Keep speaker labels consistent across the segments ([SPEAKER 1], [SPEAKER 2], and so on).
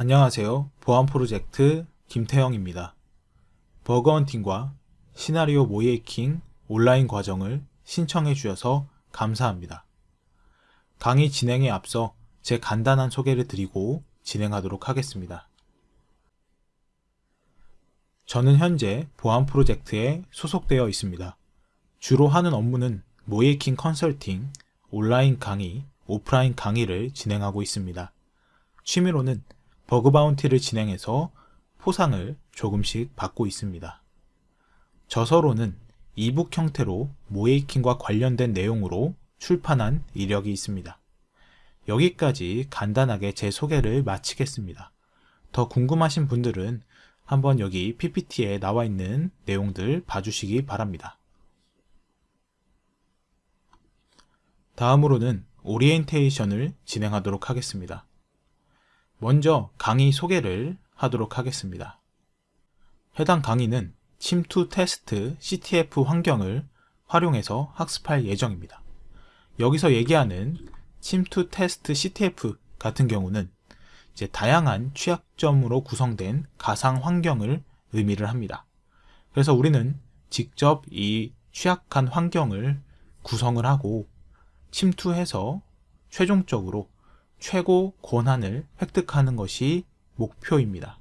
[SPEAKER 1] 안녕하세요. 보안 프로젝트 김태형입니다. 버그헌팅과 시나리오 모이에킹 온라인 과정을 신청해 주셔서 감사합니다. 강의 진행에 앞서 제 간단한 소개를 드리고 진행하도록 하겠습니다. 저는 현재 보안 프로젝트에 소속되어 있습니다. 주로 하는 업무는 모이에킹 컨설팅, 온라인 강의, 오프라인 강의를 진행하고 있습니다. 취미로는 버그 바운티를 진행해서 포상을 조금씩 받고 있습니다. 저서로는 이북 형태로 모이킹과 관련된 내용으로 출판한 이력이 있습니다. 여기까지 간단하게 제 소개를 마치겠습니다. 더 궁금하신 분들은 한번 여기 PPT에 나와 있는 내용들 봐주시기 바랍니다. 다음으로는 오리엔테이션을 진행하도록 하겠습니다. 먼저 강의 소개를 하도록 하겠습니다. 해당 강의는 침투 테스트 CTF 환경을 활용해서 학습할 예정입니다. 여기서 얘기하는 침투 테스트 CTF 같은 경우는 이제 다양한 취약점으로 구성된 가상 환경을 의미를 합니다. 그래서 우리는 직접 이 취약한 환경을 구성을 하고 침투해서 최종적으로 최고 권한을 획득하는 것이 목표입니다.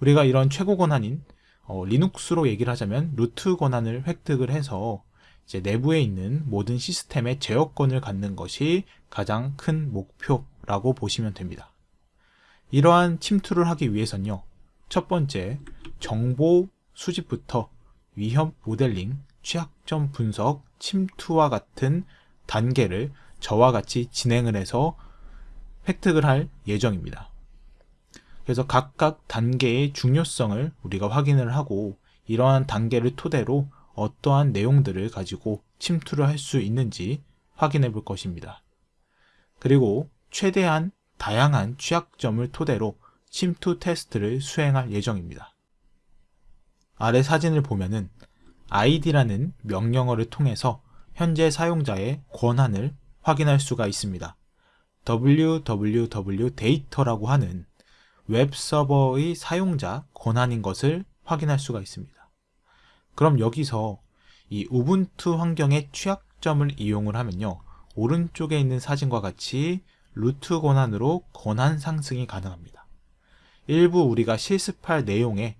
[SPEAKER 1] 우리가 이런 최고 권한인 어, 리눅스로 얘기를 하자면 루트 권한을 획득을 해서 이제 내부에 있는 모든 시스템의 제어권을 갖는 것이 가장 큰 목표라고 보시면 됩니다. 이러한 침투를 하기 위해선요. 첫 번째, 정보 수집부터 위협 모델링, 취약점 분석, 침투와 같은 단계를 저와 같이 진행을 해서 획득을 할 예정입니다. 그래서 각각 단계의 중요성을 우리가 확인을 하고 이러한 단계를 토대로 어떠한 내용들을 가지고 침투를 할 수 있는지 확인해 볼 것입니다. 그리고 최대한 다양한 취약점을 토대로 침투 테스트를 수행할 예정입니다. 아래 사진을 보면은 id라는 명령어를 통해서 현재 사용자의 권한을 확인할 수가 있습니다. www-data라고 하는 웹 서버의 사용자 권한인 것을 확인할 수가 있습니다. 그럼 여기서 이 Ubuntu 환경의 취약점을 이용을 하면요. 오른쪽에 있는 사진과 같이 루트 권한으로 권한 상승이 가능합니다. 일부 우리가 실습할 내용의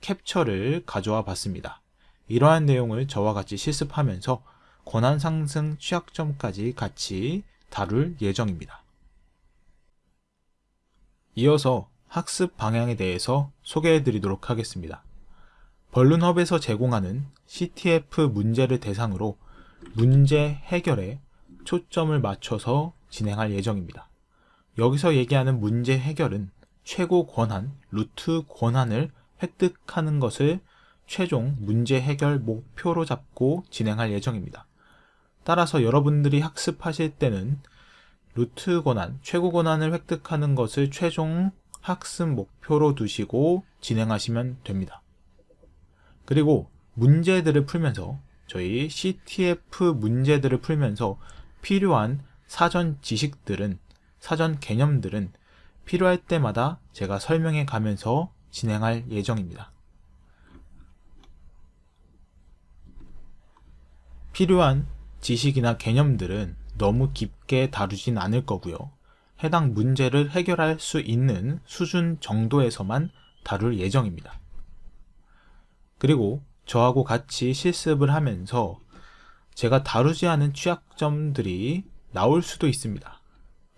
[SPEAKER 1] 캡처를 가져와 봤습니다. 이러한 내용을 저와 같이 실습하면서 권한 상승 취약점까지 같이 다룰 예정입니다. 이어서 학습 방향에 대해서 소개해 드리도록 하겠습니다. 벌룬헙에서 제공하는 CTF 문제를 대상으로 문제 해결에 초점을 맞춰서 진행할 예정입니다. 여기서 얘기하는 문제 해결은 최고 권한, 루트 권한을 획득하는 것을 최종 문제 해결 목표로 잡고 진행할 예정입니다. 따라서 여러분들이 학습하실 때는 루트 권한, 최고 권한을 획득하는 것을 최종 학습 목표로 두시고 진행하시면 됩니다. 그리고 문제들을 풀면서 저희 CTF 문제들을 풀면서 필요한 사전 지식들은 사전 개념들은 필요할 때마다 제가 설명해 가면서 진행할 예정입니다. 필요한 지식이나 개념들은 너무 깊게 다루진 않을 거고요. 해당 문제를 해결할 수 있는 수준 정도에서만 다룰 예정입니다. 그리고 저하고 같이 실습을 하면서 제가 다루지 않은 취약점들이 나올 수도 있습니다.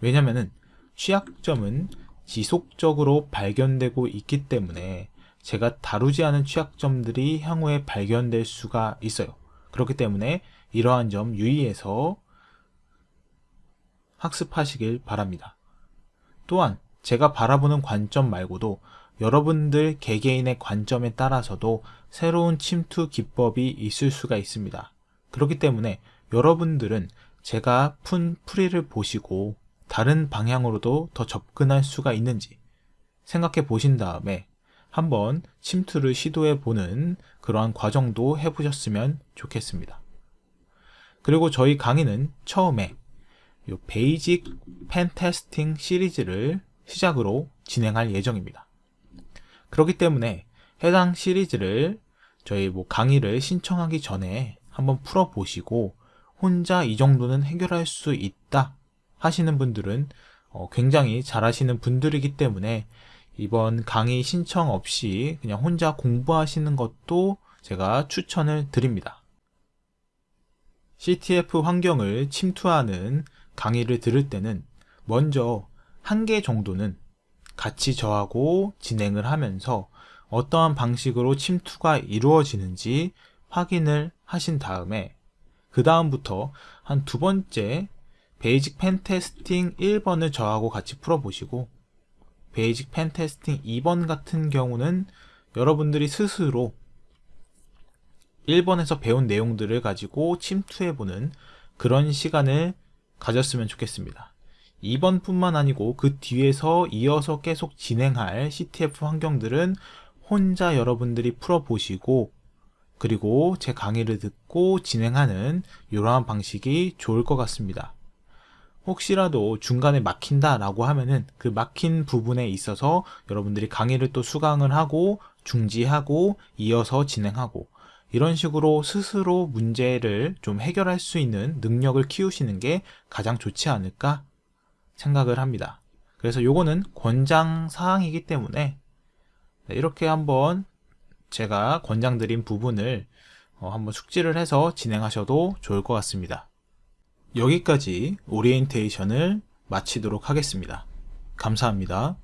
[SPEAKER 1] 왜냐하면 취약점은 지속적으로 발견되고 있기 때문에 제가 다루지 않은 취약점들이 향후에 발견될 수가 있어요. 그렇기 때문에 이러한 점 유의해서 학습하시길 바랍니다. 또한 제가 바라보는 관점 말고도 여러분들 개개인의 관점에 따라서도 새로운 침투 기법이 있을 수가 있습니다. 그렇기 때문에 여러분들은 제가 푼 풀이를 보시고 다른 방향으로도 더 접근할 수가 있는지 생각해 보신 다음에 한번 침투를 시도해 보는 그러한 과정도 해보셨으면 좋겠습니다. 그리고 저희 강의는 처음에 요 Basic Pentesting 시리즈를 시작으로 진행할 예정입니다. 그렇기 때문에 해당 시리즈를 저희 뭐 강의를 신청하기 전에 한번 풀어보시고 혼자 이 정도는 해결할 수 있다 하시는 분들은 어, 굉장히 잘하시는 분들이기 때문에 이번 강의 신청 없이 그냥 혼자 공부하시는 것도 제가 추천을 드립니다. CTF 환경을 침투하는 강의를 들을 때는 먼저 한 개 정도는 같이 저하고 진행을 하면서 어떠한 방식으로 침투가 이루어지는지 확인을 하신 다음에 그 다음부터 한 두 번째 Basic Pentesting 1번을 저하고 같이 풀어보시고 Basic Pentesting 2번 같은 경우는 여러분들이 스스로 1번에서 배운 내용들을 가지고 침투해보는 그런 시간을 가졌으면 좋겠습니다. 2번 뿐만 아니고 그 뒤에서 이어서 계속 진행할 CTF 환경들은 혼자 여러분들이 풀어보시고 그리고 제 강의를 듣고 진행하는 이러한 방식이 좋을 것 같습니다. 혹시라도 중간에 막힌다 라고 하면은 그 막힌 부분에 있어서 여러분들이 강의를 또 수강을 하고 중지하고 이어서 진행하고 이런 식으로 스스로 문제를 좀 해결할 수 있는 능력을 키우시는 게 가장 좋지 않을까 생각을 합니다. 그래서 요거는 권장 사항이기 때문에 네, 이렇게 한번 제가 권장 드린 부분을 어, 한번 숙지를 해서 진행하셔도 좋을 것 같습니다. 여기까지 오리엔테이션을 마치도록 하겠습니다. 감사합니다.